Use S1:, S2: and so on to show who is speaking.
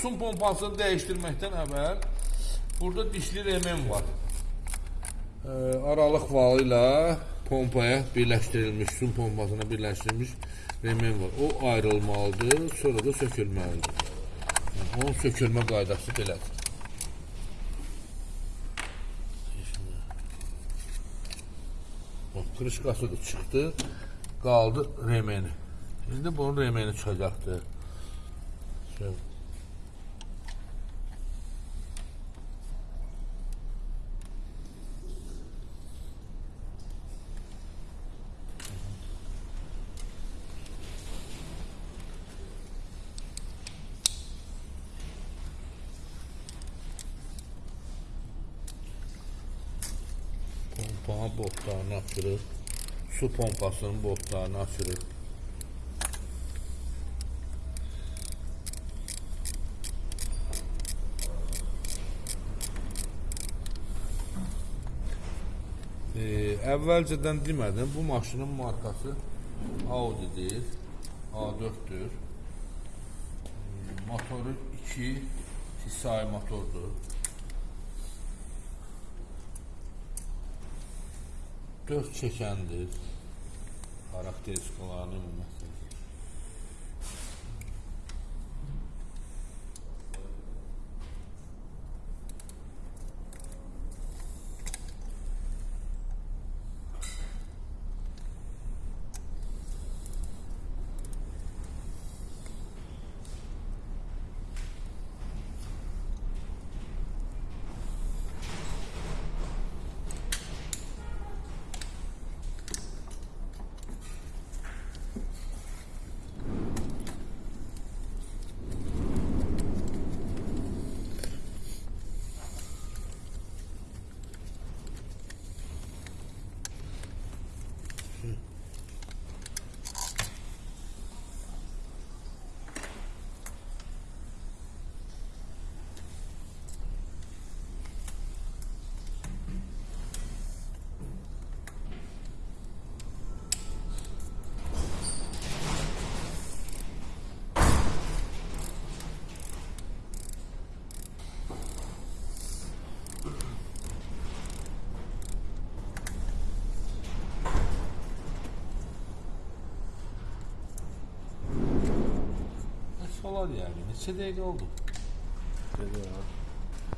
S1: Sun pompasını dəyişdirməkdən əvvəl burada dişli remen var. Ee, aralıq valı ilə pompaya birləşdirilmiş, sun pompasına birləşdirilmiş remen var. O ayrılmalıdır, sonra da sökülməlidir. Yəni, onun sökülmə qaydası belədir. Bax, Krışqası da çıxdı, qaldı remeni. İndi bunun remeni çıxacaqdır. Şöyle. Pompanın botlarını açırıq. Su pompasının botlarını açırıq. Ee, əvvəlcədən demədim, bu maşının markası Audi'dir. A4'dür. Hmm, Motoru 2 TSI motordur. 4 çəkəndir. Xarakteristikalarını ümumiyyətlə. kolay yani. Neçedeydi oldu.
S2: Dedi ya.